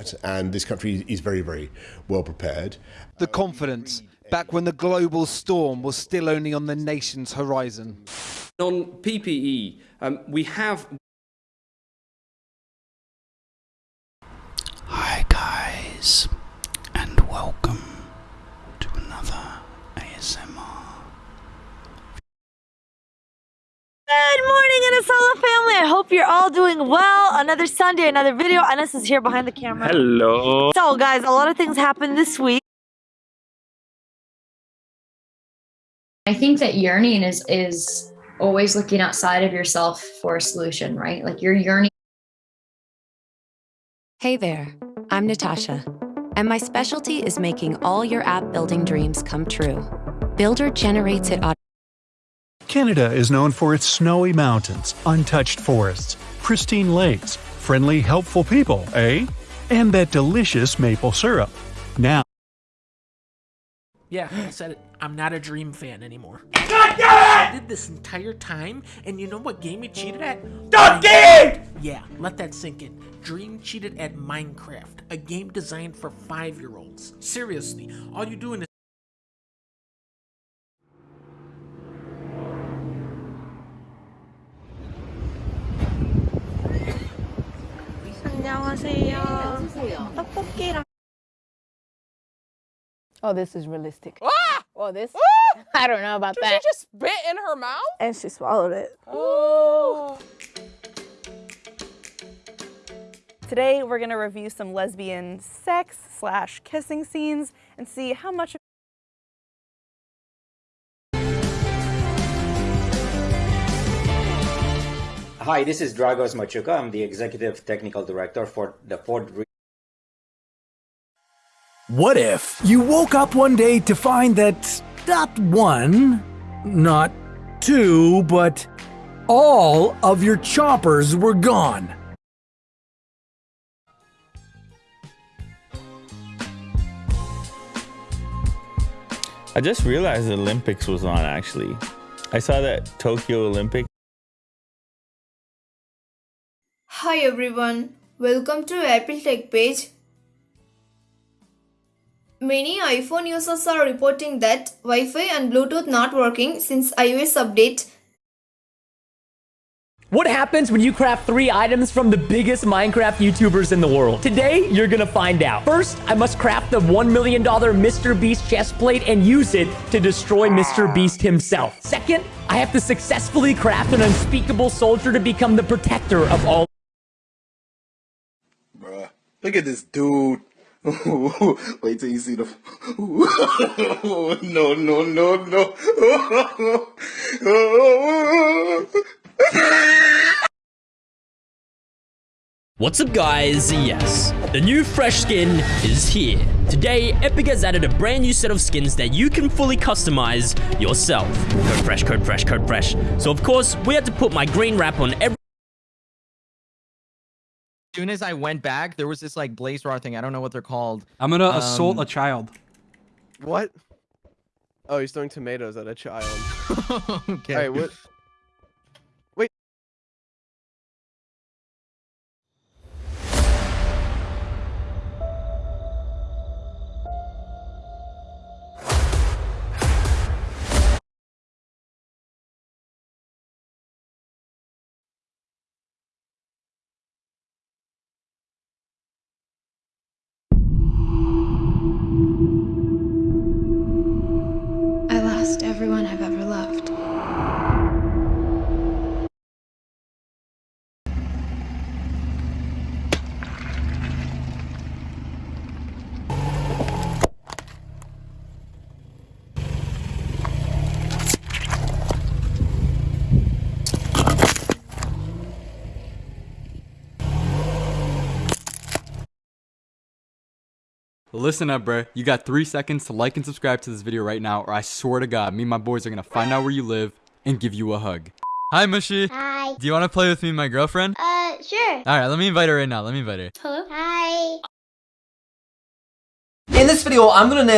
that, and this country is very, very well prepared. The confidence, back when the global storm was still only on the nation's horizon. On PPE, um, we have Hi guys, and welcome to another ASMR. Good morning, Anazala family. I hope you're all doing well. Another Sunday, another video. Anas is here behind the camera. Hello. So, guys, a lot of things happened this week. I think that yearning is is always looking outside of yourself for a solution, right? Like you're yearning. Hey there, I'm Natasha, and my specialty is making all your app building dreams come true. Builder generates it automatically. Canada is known for its snowy mountains, untouched forests, pristine lakes, friendly, helpful people, eh? And that delicious maple syrup. Now, Yeah, I said it. I'm not a Dream fan anymore. God damn I did this entire time, and you know what game it cheated at? Minecraft. Yeah, let that sink in. Dream cheated at Minecraft, a game designed for five-year-olds. Seriously, all you're doing is 안녕하세요. 떡볶이랑 Oh, this is realistic. Ah! Well, this I don't know about Did that. she just spit in her mouth? and she swallowed it. Oh. Today, we're gonna review some lesbian sex slash kissing scenes and see how much Hi, this is Dragos Machuca. I'm the Executive Technical Director for the Ford Re- What if you woke up one day to find that not one, not two, but all of your choppers were gone? I just realized the Olympics was on actually. I saw that Tokyo Olympic. Hi everyone, welcome to Apple Tech page. Many iPhone users are reporting that Wi-Fi and Bluetooth not working since iOS update. What happens when you craft three items from the biggest Minecraft YouTubers in the world? Today, you're gonna find out. First, I must craft the $1 million Mr. Beast chest plate and use it to destroy Mr. Beast himself. Second, I have to successfully craft an unspeakable soldier to become the protector of all look at this dude. Wait till you see the. no, no, no, no. What's up guys? Yes, the new fresh skin is here. Today, Epic has added a brand new set of skins that you can fully customize yourself. Code fresh, code fresh, code fresh. So of course, we had to put my green wrap on every soon as I went back, there was this like blaze raw thing. I don't know what they're called. I'm gonna assault Um, a child. What? Oh, he's throwing tomatoes at a child. okay. Alright, what? Listen up, bruh. You got three seconds to like and subscribe to this video right now, or I swear to God, me and my boys are gonna find out where you live and give you a hug. Hi, Mushy. Hi. Do you want to play with me and my girlfriend? Uh, sure. All right, let me invite her right now. Let me invite her. Hello. Hi. In this video, I'm gonna nail